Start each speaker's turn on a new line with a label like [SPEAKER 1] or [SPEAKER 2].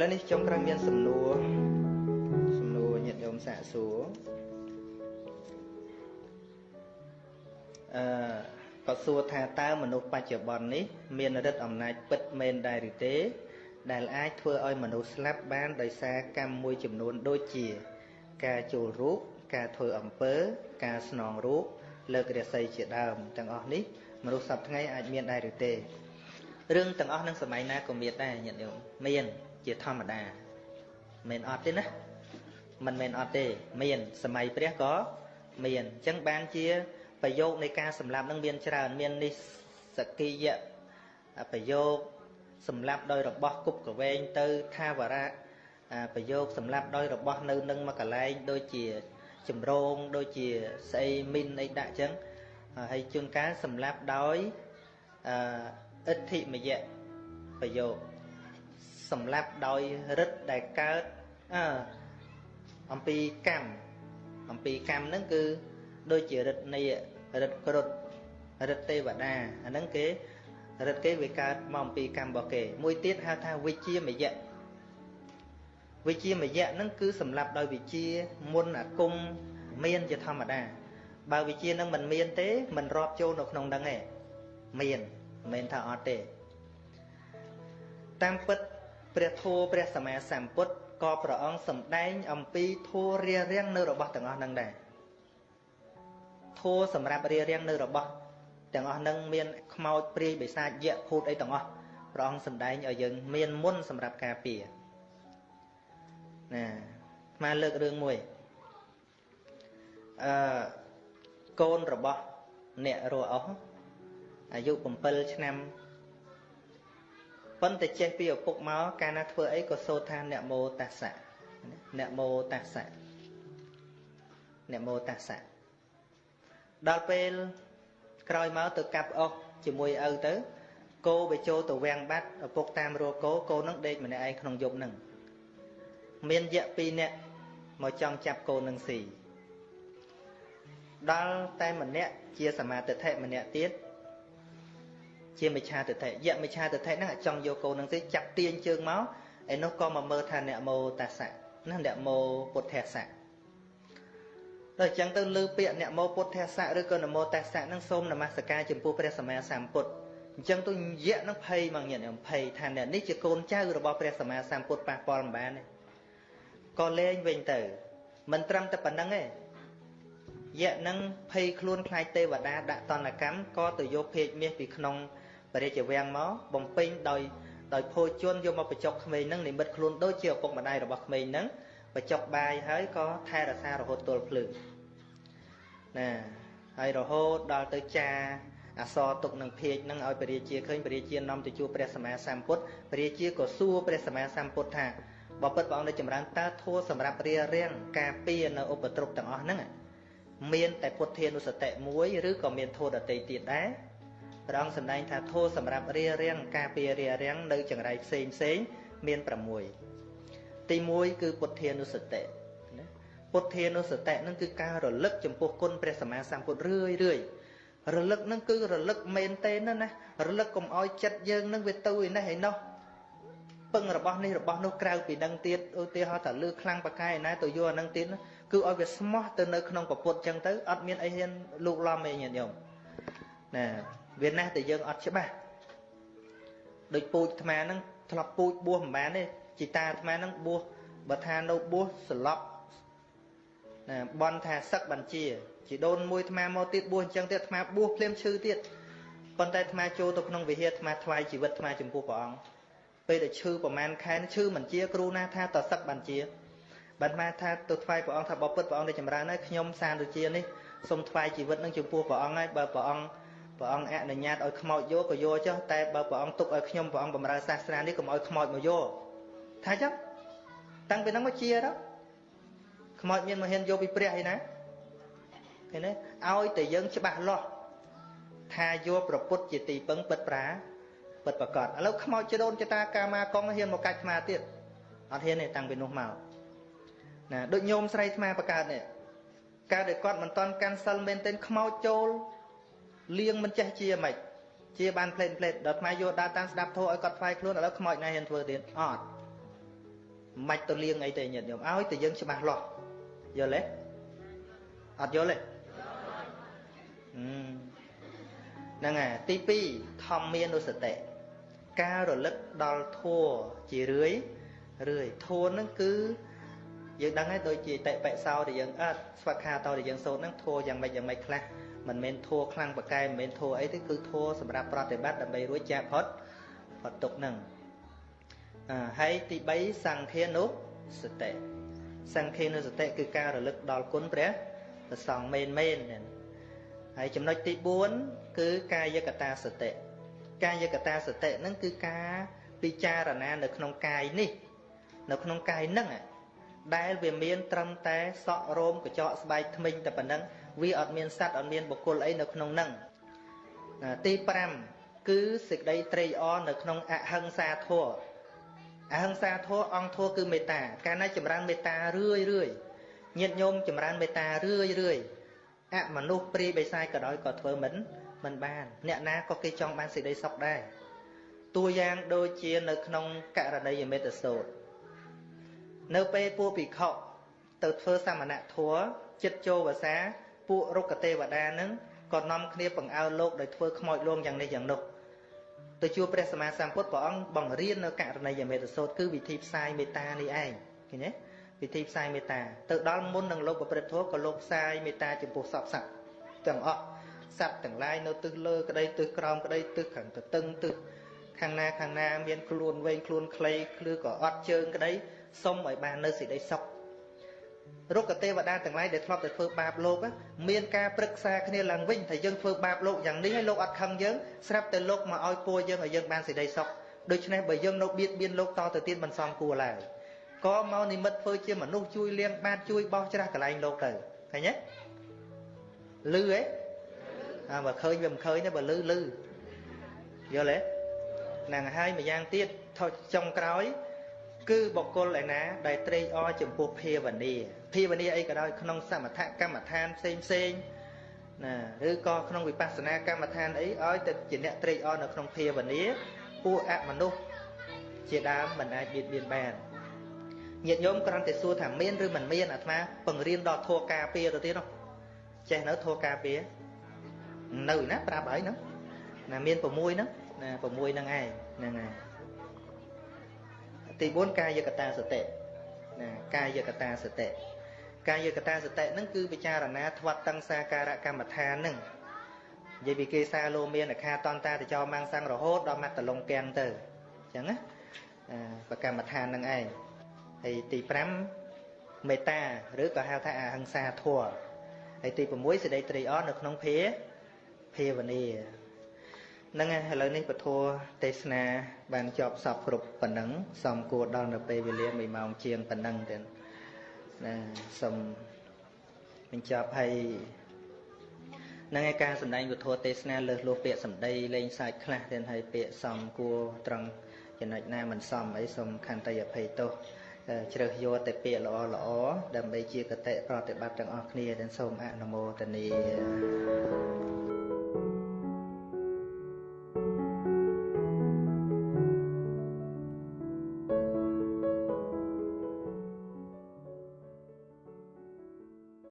[SPEAKER 1] ឡូវនេះចុងក្រោយមានសំណួរសំណួរញាតិញោមសាកសួរអឺក៏សួរថាតើមនុស្សបច្ចុប្បន្ននេះ មានឫទ្ធិអំណាចពិតមែនដែរឬទេ ដែលអាចធ្វើឲ្យមនុស្សស្លាប់បានដោយសារកម្មមួយចំនួនដូចជា ការចូលរូបការធ្វើអំពើ ការស្នងរូបលើករាសីជាដើមទាំងអស់នេះមនុស្សសពថ្ងៃអាចមានដែរឬទេរឿងទាំងអស់នឹងសម័យណាក៏មានដែរញាតិញោមមាន ជាធម្មតាមិនអត់ទេណាមិនមែនអត់ទេ មាន សម័យព្រះក៏មានអញ្ចឹងបានជាប្រយោគនៃការសម្លាប់នឹងមានច្រើន មាននិសកិយៈប្រយោគសម្លាប់ដោយរបស់គប់កវែងទៅថាវរៈប្រយោគសម្លាប់ដោយរបស់នៅនឹងមកកលែងដូចជាចម្រងដូចជាស្អីមីនអីដាក់ចឹងហើយជួនកាលសម្លាប់ដោយអអិទ្ធិមយៈប្រយោគ សម្លាប់ដោយរិទ្ធដែលកើតអអំពីកម្មអំពីកម្មហ្នឹងគឺដូចជារិទ្ធនៃរិទ្ធគ្រុឌរិទ្ធទេវតាអាហ្នឹងគេរិទ្ធគេវាកើតមកអំពីកម្មរបស់គេមួយទៀតហៅថាវិជាមយៈវិជាមយៈហ្នឹងគឺសម្រាប់ដោយវិជាមុនអាគមមានជាធម្មតា បើវិជានឹងមិនមានទេមិនរាប់ចូលនៅក្នុងហ្នឹងទេមានមិនមែនថាអត់ទេតាមពិត ព្រះធម៌ព្រះសម្មាសម្ពុទ្ធក៏ព្រះអង្គសម្ដែងអំពីធម៌រារាំងនៅរបស់ទាំងអស់ហ្នឹងដែរធัวសម្រាប់រៀបរៀងនៅរបស់ទាំងអស់នឹងមានខ្មោចព្រាយបិសាចយៈភូតអីទាំងអស់ព្រះអង្គសម្ដែងឲ្យយើងមានមុនសម្រាប់ការពារណាមកលើករឿងមួយអឺកូនរបស់អ្នករស់អស់អាយុ7ឆ្នាំ ប៉ុន្តែចេះពីឪពុកមកកាលណាធ្វើអីក៏សូត្រថាអ្នកមោតាសៈអ្នកមោតាសៈអ្នកមោតាសៈដល់ពេលក្រោយមកទៅកាប់អុសជាមួយឪទៅគោវាចូលទៅវាំងបាត់ឪពុកតាមរកគោគោនឹងដេកម្នាក់ឯងក្នុងយប់នឹងមានយៈ2នាក់មកចង់ចាប់គោនឹងស៊ីដល់តែម្នាក់ជាសមាទិដ្ឋិម្នាក់ទៀត ជាមិឆាទិដ្ឋិយៈមិឆាទិដ្ឋិហ្នឹងចង់យកគោនឹងស៊ីចាប់ទាញជើងមកឯនោះក៏មកមើលថាអ្នកមោតាសៈណាអ្នកមោពុទ្ធសៈដល់អញ្ចឹងទៅលើពាក្យនមោពុទ្ធសៈឬក៏នមោតស្សៈនឹងសូមនមស្ការចំពោះព្រះសម្មាសម្ពុទ្ធអញ្ចឹងទៅយៈនឹងភ័យមកញាតិខ្ញុំភ័យថាអ្នកនេះជាកូនចៅរបស់ព្រះសម្មាសម្ពុទ្ធប៉ះពាល់មិនបានទេក៏លែងវិញទៅមិនត្រឹមតែប៉ុណ្្នឹងទេយៈនឹងភ័យខ្លួនខ្លាចទេវតាដាក់តនកម្មក៏ទៅយកភេកមាសពីក្នុង បរិជ្ជវាំងមកបំពេញដោយដោយភោជនយកមកបញ្ចុកក្មេងនឹងនិមិត្តខ្លួនដូចជាឪពុកម្ដាយរបស់ក្មេងនឹងបញ្ចុកបាយហើយក៏ថែរក្សារហូតទល់ភ្លឺណាហើយរហូតដល់ទៅចាអសរទុកនឹងភាកនឹងឲ្យព្រះរាជាឃើញព្រះរាជានាំទៅជួបព្រះសម្មាសម្ពុទ្ធព្រះរាជាក៏សួរព្រះសម្មាសម្ពុទ្ធថាបបិទ្ធព្រះអង្គនៅចម្រើនតើធัวសម្រាប់រារាំងការពារនៅឧបទ្រពទាំងអស់ហ្នឹងមានតែពុទ្ធានុសតិមួយឬក៏មានធัวដតីទៀតដែរ ព្រះអង្គសម្ដែងថាធัวសម្រាប់រារាំងការពាររារាំងនៅចង្រៃផ្សេងផ្សេងមាន6ទី1គឺពុទ្ធានុសតិណាពុទ្ធានុសតិនឹងគឺការរលឹកចំពោះគុណព្រះសម្មាសម្ពុទ្ធរឿយរឿយរលឹកនឹងគឺរលឹកមែនទេណាណារលឹកកុំឲ្យចិត្តយើងនឹងវាទៅឯនេះឯនោះពឹងរបស់នេះរបស់នោះក្រៅពីនឹងទៀតឧទាហរណ៍ថាលឺខ្លាំងបកាយណាទៅយកអានឹងទៀតគឺឲ្យវាស្មោះទៅនៅក្នុងពពុទ្ធចឹងទៅអត់មានអីហ៊ានលូកឡំទេញាតិញោមណា វាណាស់តែយើងអត់ច្បាស់ដូចពូជអាត្មាហ្នឹងធ្លាប់ពូជបួសមិនបានទេជីតាអាត្មានឹងបួសបើថានៅបួសស្លប់ណាបន់ថាសឹកបញ្ជាជីដូនមួយអាត្មាមកទៀតបួសអញ្ចឹងទៀតអាត្មាបួសភ្លាមឈឺទៀតប៉ុន្តែអាត្មាចូលទៅក្នុងវិហារអាត្មាថ្វាយជីវិតអាត្មាចំពោះព្រះអង្គពេលដែលឈឺប្រហែលខែឈឺបញ្ជាគ្រូណាថាតសឹកបញ្ជាបានមកថាទៅថ្វាយព្រះអង្គថាបបពិតព្រះអង្គដែលចម្រើនហើយខ្ញុំសានដូចជានេះសូមថ្វាយជីវិតនឹងចំពោះព្រះអង្គហើយបើព្រះអង្គ ព្រះអង្គអនុញ្ញាតឲ្យខ្មោចយកក៏យកចុះតែបើព្រះអង្គទុកឲ្យខ្ញុំព្រះអង្គបម្រើសាសនានេះកុំឲ្យខ្មោចមកយកថាចឹងតាំងពីហ្នឹងមកជាទៅខ្មោចមានមកហ៊ានយកពីព្រះឯណាឃើញទេឲ្យតែយើងច្បាស់លាស់ថាយកប្រពុតជាទីពឹងពិតប្រាពិតប្រកបឥឡូវខ្មោចចដូនចតាកាមាកងហ៊ានមកកាច់ស្មាទៀតអត់ហ៊ានទេតាំងពីនោះមកណាដូចញោមស្រីស្មាបកើតនេះកើតដែលគាត់មិនតន់កាន់សិលមែនទែនខ្មោចចូល លៀងមិនចេះជាម៉េចជាបានផ្លេតផ្លេតដល់ថ្មយកដើរតាមស្ដាប់ធោះឲ្យគាត់ថ្វាយខ្លួនឥឡូវខ្មោចណាហ៊ានធ្វើទៀតអត់ មិនទៅលៀងអីទេញាតិញោមឲ្យតែយើងច្បាស់លាស់យល់ទេអត់យល់ទេហ្នឹងហើយទី2ធម្មានុសតិការរលឹកដល់ធัวជារឿយរឿយធัวហ្នឹងគឺយើងដឹងហើយដូចជាតិបិសោដែលយើងអត់ស្វខាតោដែលយើងសូត្រហ្នឹងធัวយ៉ាងម៉េចយ៉ាងម៉េចខ្លះ មិនមែនធัวខ្លាំងបកែមិនមែនធัวអីទេគឺធัวសម្រាប់ប្រតិបត្តិដើម្បីរួចចាកផុតផុតទុកហ្នឹងហើយទី3សង្ឃានុសតិសង្ឃានុសតិគឺការរលឹកដល់គុណព្រះព្រះសង្ឃមែនមែនហើយចំណុចទី4គឺកាយកតាសតិកាយកតាសតិហ្នឹងគឺការពិចារណានៅក្នុងកាយនេះនៅក្នុងកាយហ្នឹងដែលវាមាន ត្រឹមតែសក់រោមកញ្ចក់ស្បែកធ្មេញតែប៉ុណ្ណឹង វាអត់មានសัตว์អត់មានបុគ្គលអីនៅក្នុងហ្នឹងទី5គឺសេចក្តីត្រេកអរនៅក្នុងអហិង្សាធម៌អហិង្សាធម៌អង្គធម៌គឺមេត្តាកាលណាចម្រើនមេត្តារឿយរឿយញាតិញោមចម្រើនមេត្តារឿយរឿយអមនុស្សព្រាយបិសាចក៏ដោយក៏ធ្វើមិនមិនបាន អ្នកណាក៏គេចង់បានសេចក្តីសុខដែរតួយ៉ាងដូចជានៅក្នុងករណីយមេត្តសោតនៅពេលពួកភិក្ខុទៅធ្វើសមណធម៌ចិត្តចូលភាសា ពួករុក្ខទេវតានឹងក៏នាំគ្នាបង្អើលោកដោយធ្វើខ្មោចលងយ៉ាងនេះយ៉ាងនោះទៅជួបព្រះសម្មាសម្ពុទ្ធព្រះអង្គបង្រៀននៅករណីយមេត្តសោតគឺវិធីផ្សាយមេត្តានេះឯងឃើញទេវិធីផ្សាយមេត្តាទៅដល់មុននឹងលោកប្រព្រឹត្តធម៌ក៏លោកផ្សាយមេត្តាចំពោះសពសត្វទាំងអស់សត្វទាំងឡាយនៅទិសលើក្តីទិសក្រោមក្តីទិសខាងទៅតឹងទិសខាងណាខាងណាមានខ្លួនវែងខ្លួនខ្លីឬក៏អត់ជើងក្តីសុំឲ្យបាននៅសេចក្តីសុខ រុក្ខទេវតាទាំងឡាយដែលធ្លាប់តែធ្វើបាបលោកមានការប្រឹក្សាគ្នាឡើងវិញថាយើងធ្វើបាបលោកយ៉ាងនេះហើយលោកអត់ខឹងយើងស្រាប់តែលោកមកឲ្យពួរយើងឲ្យយើងបានសេចក្តីសុខដូច្នេះបើយើងនៅបៀតបៀនលោកតទៅទៀតមិនសមគួរឡើយក៏មកនិមិត្តធ្វើជាមនុស្សជួយលៀងបាតជួយបោះច្រាស់កន្លែងលោកទៅឃើញទេលឺហ៎អាបើឃើញវាមិនឃើញទេបើលឺលឺយល់ទេហ្នឹងហើយម្យ៉ាងទៀតថុចចុងក្រោយ គឺបុគ្គលឯណា ដែលត្រេកអរចំពោះភាវនាភាវនាអីក៏ដោយក្នុងសមថកម្មដ្ឋានផ្សេងផ្សេងណាឬក៏ក្នុងវិបស្សនាកម្មដ្ឋានអីឲ្យតែជាអ្នកត្រេកអរនៅក្នុងភាវនាពួកអមនុស្សជាដើមមិនអាចបៀតបៀនបានញាតិញោមគ្រាន់តែសួរថាមានឬមិនមានអាត្មាបង្រៀនដល់ធัวការពារទៅទៀតនោះចេះនៅធัวការពារនៅណាប្រាប់ហើយនោះណាមាន6ហ្នឹងណា6ហ្នឹងឯងហ្នឹងហើយ ទី4កាយកតាសតិណាកាយកតាសតិកាយកតាសតិហ្នឹងគឺពិចារណាធាត់តੰសាការកម្មដ្ឋានហ្នឹងនិយាយពីគេសាលោមានអខាតន្តាតចោមាំងសੰងរហូតដល់មាត់តលងពាំងទៅអញ្ចឹងណាបកម្មដ្ឋានហ្នឹងឯងហើយទី5មេត្តាឬក៏ហៅថាអហិង្សាធម៌ហើយទី6សេចក្តីត្រេកអរនៅក្នុងភាភាវនា ហ្នឹងហើយឥឡូវនេះពធទេសនា បានចប់សពគ្រប់ប៉ុណ្ណឹងសំគួរដល់នៅពេលវេលា1ម៉ោងជាងប៉ុណ្ណឹងទៀតណាសូមបញ្ចប់ហើយនឹងឯការសម្ដែងពធទេសនាលើសលោះពាក្យសម្ដីលេងសាច់ខ្លះទៀតហើយពាក្យសំគួរត្រង់ចំណុចណាមិនសមអីសូមខន្តីអភ័យទោសជ្រើសយកតែពាក្យល្អល្អដើម្បីជាកតិប្រតិបត្តិទាំងអស់គ្នាទាំងសូមអនុមោទនា